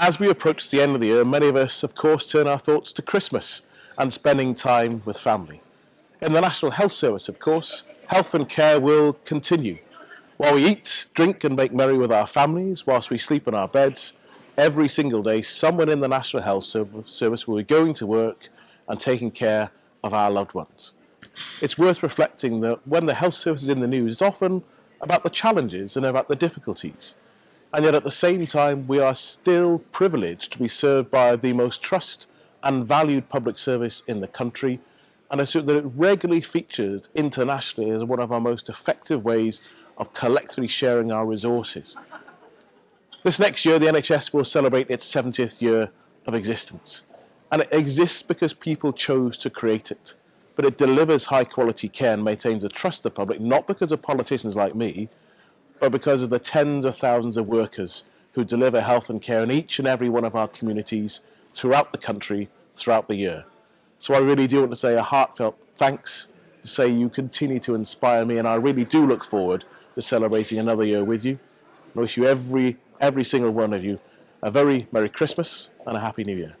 As we approach the end of the year, many of us, of course, turn our thoughts to Christmas and spending time with family. In the National Health Service, of course, health and care will continue. While we eat, drink and make merry with our families, whilst we sleep in our beds, every single day someone in the National Health Service will be going to work and taking care of our loved ones. It's worth reflecting that when the health service is in the news, it's often about the challenges and about the difficulties. And yet at the same time, we are still privileged to be served by the most trust and valued public service in the country. And I assume that it regularly features internationally as one of our most effective ways of collectively sharing our resources. This next year, the NHS will celebrate its 70th year of existence. And it exists because people chose to create it. But it delivers high quality care and maintains the trust of the public, not because of politicians like me, but because of the tens of thousands of workers who deliver health and care in each and every one of our communities throughout the country, throughout the year. So I really do want to say a heartfelt thanks to say you continue to inspire me and I really do look forward to celebrating another year with you. I wish you every, every single one of you a very Merry Christmas and a Happy New Year.